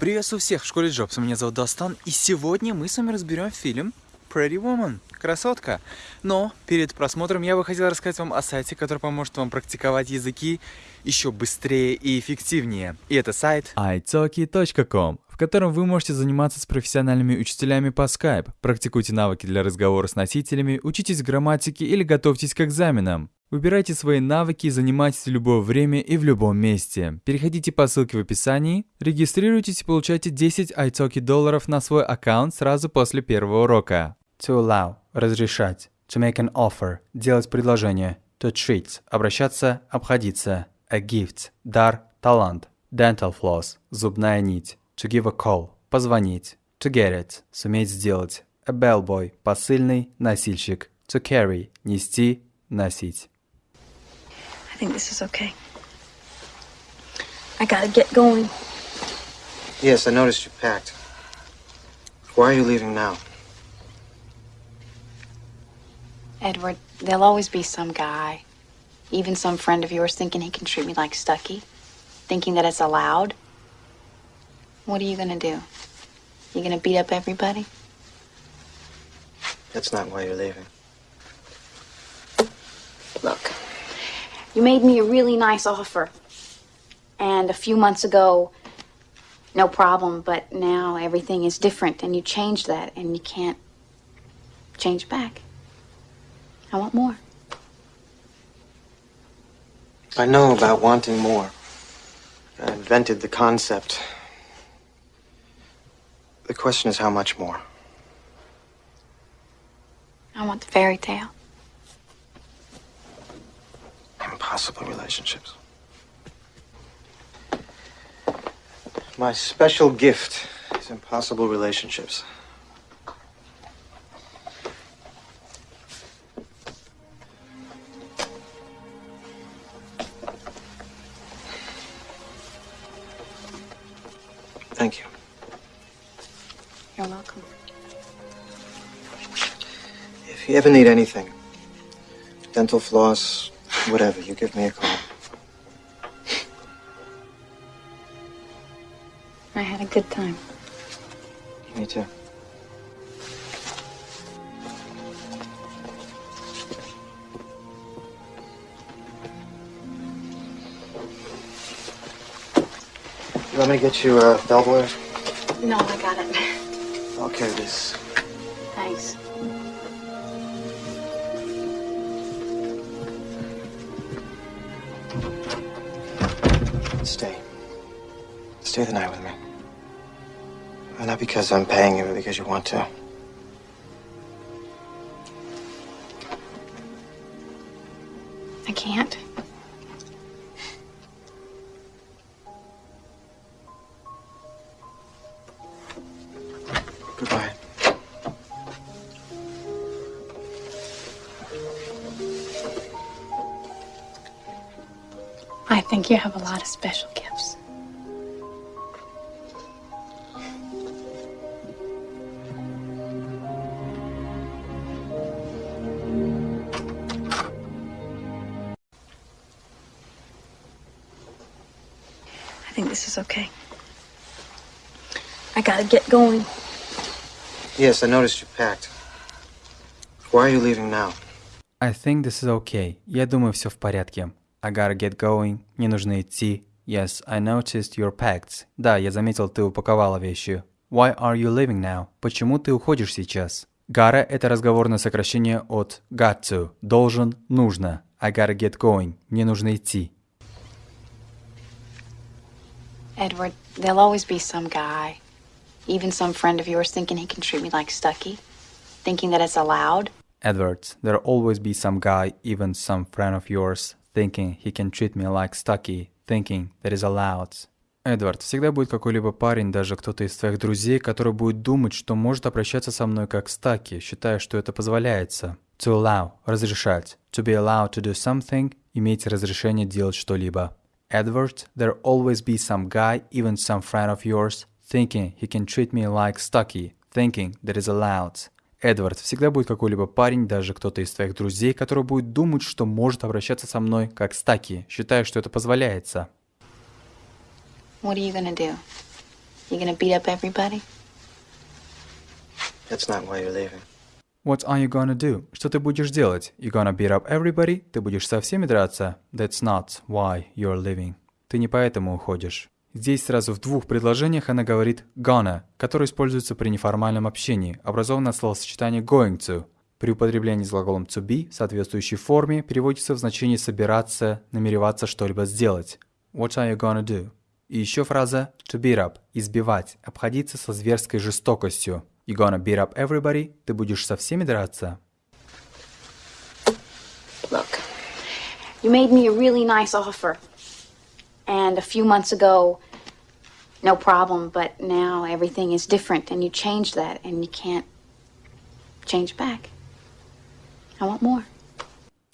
Приветствую всех в школе Джобс. Меня зовут Достан, и сегодня мы с вами разберем фильм Pretty Woman. Красотка. Но перед просмотром я бы хотел рассказать вам о сайте, который поможет вам практиковать языки еще быстрее и эффективнее. И это сайт italki.com, в котором вы можете заниматься с профессиональными учителями по Skype, практикуйте навыки для разговора с носителями, учитесь грамматике или готовьтесь к экзаменам. Выбирайте свои навыки занимайтесь в любое время и в любом месте. Переходите по ссылке в описании, регистрируйтесь и получайте 10 italki долларов на свой аккаунт сразу после первого урока. To allow – разрешать. To make an offer – делать предложение. To treat – обращаться, обходиться. A gift – дар, талант. Dental floss – зубная нить. To give a call – позвонить. To get it – суметь сделать. A bellboy – посыльный, носильщик. To carry – нести, носить. I think this is okay. I gotta get going. Yes, I noticed you packed. Why are you leaving now? Edward, there'll always be some guy, even some friend of yours, thinking he can treat me like Stucky, thinking that it's allowed. What are you gonna do? You gonna beat up everybody? That's not why you're leaving. Look, you made me a really nice offer. And a few months ago, no problem, but now everything is different, and you changed that, and you can't change back. I want more. I know about wanting more. I invented the concept. The question is how much more? I want the fairy tale. Impossible relationships. My special gift is impossible relationships. Thank you. You're welcome. If you ever need anything, dental floss, whatever, you give me a call. I had a good time. Me too. You want me to get you a uh, bellboy? No, I got it. I'll this. Thanks. Stay. Stay the night with me. And not because I'm paying you, but because you want to. I can't. you have a lot of special gifts. I think this is okay. I gotta get going. Yes, I noticed you packed. Why are you leaving now? I think this is okay. Я думаю, все в порядке. I gotta get going. Мне нужно идти. Yes, I noticed your packed. Да, я заметил, ты упаковала вещи. Why are you leaving now? Почему ты уходишь сейчас? Gotta – это разговорное сокращение от got to. Должен, нужно. I gotta get going. Мне нужно идти. Edward, there'll always be some guy, even some friend of yours, thinking he can treat me like Stucky, thinking that it's allowed. Edward, there'll always be some guy, even some friend of yours, thinking he can treat me like Stucky, thinking that is allowed. Эдвард, всегда будет какой-либо парень, даже кто-то из твоих друзей, который будет думать, что может обращаться со мной как Стаки, считая, что это позволяется. To allow – разрешать. To be allowed to do something – иметь разрешение делать что-либо. Edward, there'll always be some guy, even some friend of yours, thinking he can treat me like Stucky, thinking that is allowed. Эдвард, всегда будет какой-либо парень, даже кто-то из твоих друзей, который будет думать, что может обращаться со мной как Стаки, считая, что это позволяется. What are you gonna do? You gonna beat up everybody? That's not why you're leaving. What are you gonna do? Что ты будешь делать? You gonna beat up everybody? Ты будешь со всеми драться? That's not why you're leaving. Ты не поэтому уходишь. Здесь сразу в двух предложениях она говорит gonna, которое используется при неформальном общении, образованное словосочетание going to. При употреблении с глаголом to be соответствующей форме переводится в значение собираться, намереваться что-либо сделать. What are you gonna do? И еще фраза to beat up – избивать, обходиться со зверской жестокостью. You gonna beat up everybody? Ты будешь со всеми драться? Look, you made me a really nice offer. And a few months ago, no problem, but now everything is different, and you changed that, and you can't change back. I want more.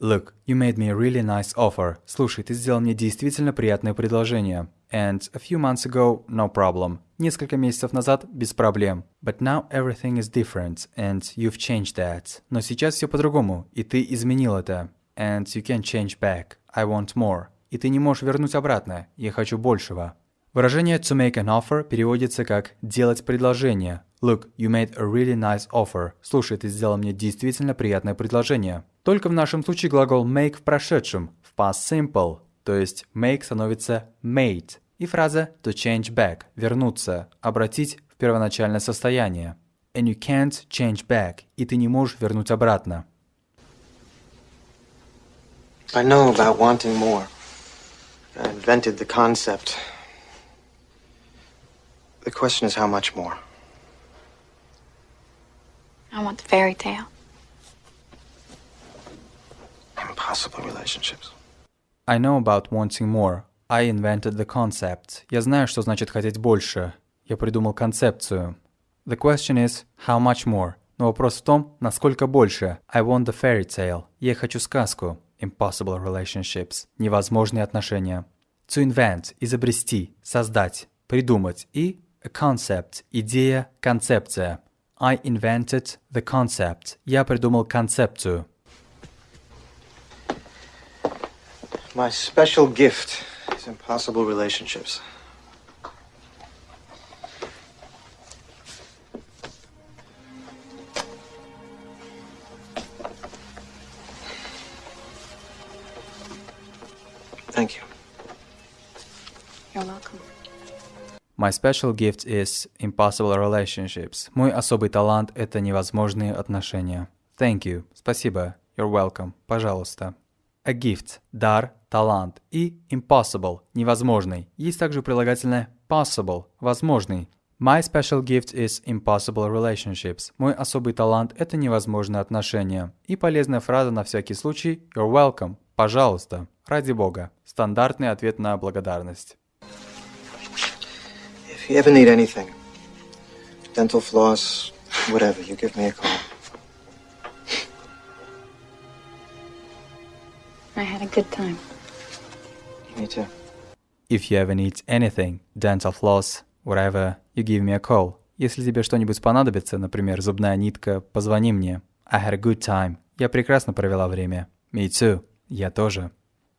Look, you made me a really nice offer. Слушай, ты сделал мне действительно приятное предложение. And a few months ago, no problem. Несколько месяцев назад, без проблем. But now everything is different, and you've changed that. Но сейчас все по-другому, и ты изменил это. And you can't change back. I want more. И ты не можешь вернуть обратно. Я хочу большего. Выражение to make an offer переводится как делать предложение. Look, you made a really nice offer. Слушай, ты сделал мне действительно приятное предложение. Только в нашем случае глагол make в прошедшем, в past simple, то есть make становится made. И фраза to change back – вернуться, обратить в первоначальное состояние. And you can't change back. И ты не можешь вернуть обратно. I know about wanting more. I invented the concept. The question is how much more? I want the fairy tale. Impossible relationships. I know about wanting more. I invented the concept. Я знаю, что значит хотеть больше. Я придумал концепцию. The question is, how much more? Но вопрос в том, насколько больше. I want the fairy tale. Я хочу сказку. Impossible relationships. Невозможные отношения. To invent – изобрести, создать, придумать. И a concept – идея, концепция. I invented the concept. Я придумал концепцию. My special gift is impossible relationships. My special gift is impossible relationships. Мой особый талант – это невозможные отношения. Thank you. Спасибо. You're welcome. Пожалуйста. A gift – дар, талант. И impossible – невозможный. Есть также прилагательное possible – возможный. My special gift is impossible relationships. Мой особый талант – это невозможные отношения. И полезная фраза на всякий случай – You're welcome. Пожалуйста. Ради бога. Стандартный ответ на благодарность. If you ever need anything, dental floss, whatever, you give me a call. I had a good time. Me too. If you ever need anything, dental floss, whatever, you give me a call. Если тебе что-нибудь понадобится, например, зубная нитка, позвони мне. I had a good time. Я прекрасно провела время. Me too. Я тоже.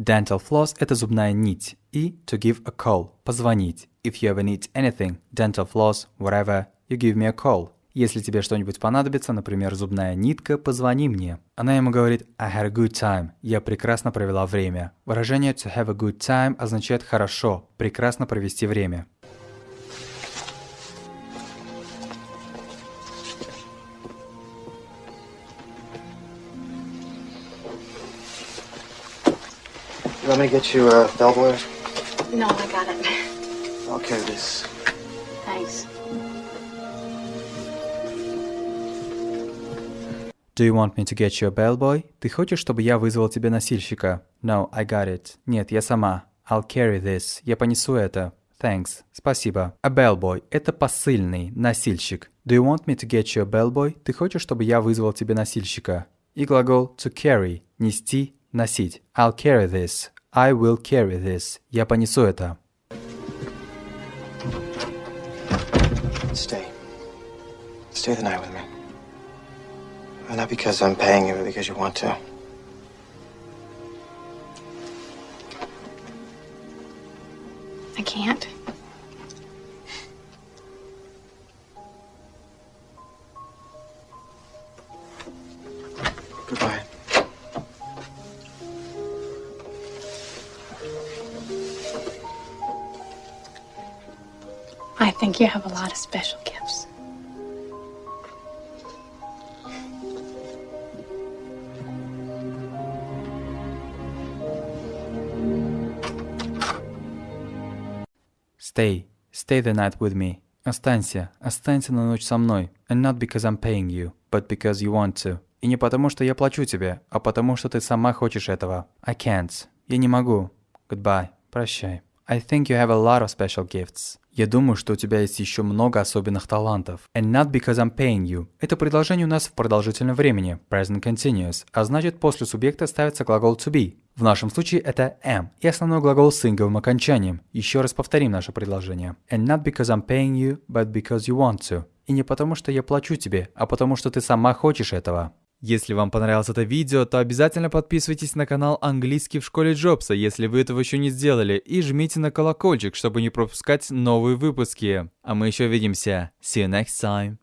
Dental floss – это зубная нить. И to give a call – позвонить. If you ever need anything, dental floss, whatever, you give me a call. Если тебе что-нибудь понадобится, например, зубная нитка, позвони мне. Она ему говорит I had a good time. Я прекрасно провела время. Выражение to have a good time означает хорошо, прекрасно провести время. You want me to get you a bellboy? No, I got it. I'll carry this. Thanks. Do you want me to get you a bellboy? Ты хочешь, чтобы я вызвал тебе носильщика? No, I got it. Нет, я сама. I'll carry this. Я понесу это. Thanks. Спасибо. A bellboy – это посыльный, носильщик. Do you want me to get you a bellboy? Ты хочешь, чтобы я вызвал тебе носильщика? И глагол to carry – нести, носить. I'll carry this. I will carry this. Я понесу это. Stay. Stay the night with me. And not because I'm paying you, but because you want to. I can't. I think you have a lot of special gifts. Stay. Stay the night with me. Останься. Останься на ночь со мной. And not because I'm paying you, but because you want to. И не потому, что я плачу тебе, а потому, что ты сама хочешь этого. I can't. Я не могу. Goodbye. Прощай. I think you have a lot of special gifts. Я думаю, что у тебя есть еще много особенных талантов. And not because I'm paying you. Это предложение у нас в продолжительном времени, present continuous, а значит после субъекта ставится глагол to be. В нашем случае это am и основной глагол с инговым окончанием. Еще раз повторим наше предложение. And not because I'm paying you, but because you want to. И не потому, что я плачу тебе, а потому, что ты сама хочешь этого. Если вам понравилось это видео, то обязательно подписывайтесь на канал Английский в школе Джобса, если вы этого еще не сделали, и жмите на колокольчик, чтобы не пропускать новые выпуски. А мы еще увидимся. See you next time.